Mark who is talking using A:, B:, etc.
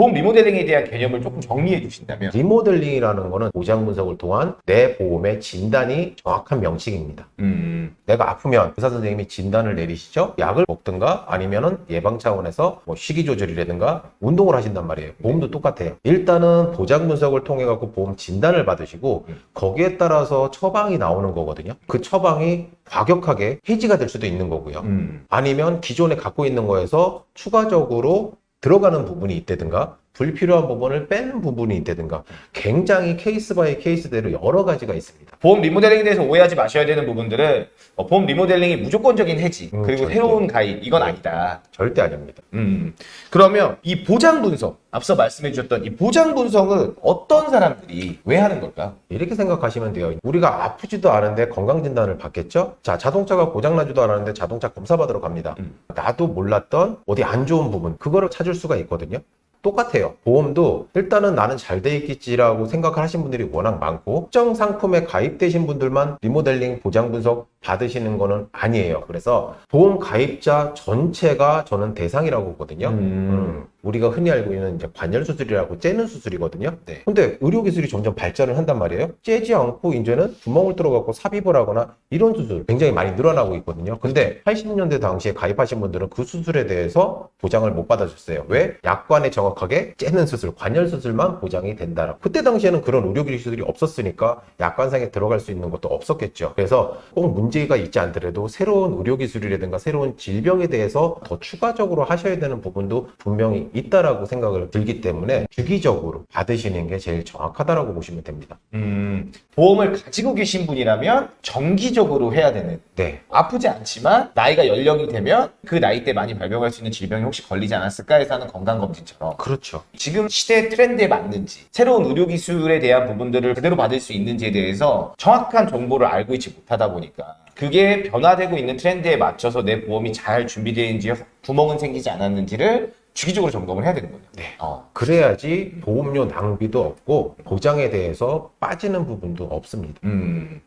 A: 보험 리모델링에 대한 개념을 조금 정리해 주신다면
B: 리모델링이라는 거는 보장 분석을 통한 내 보험의 진단이 정확한 명칭입니다.
A: 음,
B: 내가 아프면 의사 선생님이 진단을 내리시죠. 약을 먹든가 아니면은 예방 차원에서 뭐 식이 조절이라든가 운동을 하신단 말이에요. 보험도 똑같아요. 일단은 보장 분석을 통해 갖고 보험 진단을 받으시고
A: 음.
B: 거기에 따라서 처방이 나오는 거거든요. 그 처방이 과격하게 해지가 될 수도 있는 거고요.
A: 음,
B: 아니면 기존에 갖고 있는 거에서 추가적으로 들어가는 부분이 있다든가 불필요한 부분을 빼는 부분이 있다든가 굉장히 case by case대로 여러 가지가 있습니다.
A: 보험 리모델링에 대해서 오해하지 마셔야 되는 부분들은 어, 보험 리모델링이 무조건적인 해지
B: 음,
A: 그리고
B: 절대.
A: 새로운 가입 이건 아니다.
B: 절대 아닙니다.
A: 음, 그러면 이 보장 분석 앞서 말씀해 주셨던 이 보장 분석은 어떤 사람들이 왜 하는 걸까?
B: 이렇게 생각하시면 돼요. 우리가 아프지도 않은데 건강진단을 받겠죠? 자, 자동차가 고장나지도 않았는데 자동차 검사 받으러 갑니다.
A: 음.
B: 나도 몰랐던 어디 안 좋은 부분, 그거를 찾을 수가 있거든요. 똑같아요. 보험도 일단은 나는 잘 돼 있겠지라고 생각을 하신 분들이 워낙 많고 특정 상품에 가입되신 분들만 리모델링 보장 분석 받으시는 거는 아니에요. 그래서 보험 가입자 전체가 저는 대상이라고 보거든요. 음, 우리가 흔히 알고 있는 이제 관절 수술이라고 째는 수술이거든요.
A: 네.
B: 근데 의료 기술이 점점 발전을 한단 말이에요. 째지 않고 이제는 구멍을 뚫어갖고 삽입을 하거나 이런 수술 굉장히 많이 늘어나고 있거든요. 근데 80년대 당시에 가입하신 분들은 그 수술에 대해서 보장을 못 받아줬어요. 왜? 약관에 정확하게 째는 수술, 관절 수술만 보장이 된다. 그때 당시에는 그런 의료 기술이 없었으니까 약관상에 들어갈 수 있는 것도 없었겠죠. 그래서 꼭 문제가 있지 않더라도 새로운 의료 기술이라든가 새로운 질병에 대해서 더 추가적으로 하셔야 되는 부분도 분명히 있다라고 생각을 들기 때문에 주기적으로 받으시는 게 제일 정확하다라고 보시면 됩니다.
A: 음, 보험을 가지고 계신 분이라면 정기적으로 해야 되는
B: 네.
A: 아프지 않지만 나이가 연령이 되면 그 나이 때 많이 발병할 수 있는 질병이 혹시 걸리지 않았을까 해서 하는 건강검진처럼
B: 그렇죠.
A: 지금 시대 트렌드에 맞는지 새로운 의료 기술에 대한 부분들을 그대로 받을 수 있는지에 대해서 정확한 정보를 알고 있지 못하다 보니까 그게 변화되고 있는 트렌드에 맞춰서 내 보험이 잘 준비되어 있는지 구멍은 생기지 않았는지를 주기적으로 점검을 해야 되는 거죠.
B: 네.
A: 어.
B: 그래야지 보험료 낭비도 없고 보장에 대해서 빠지는 부분도 없습니다.
A: 음.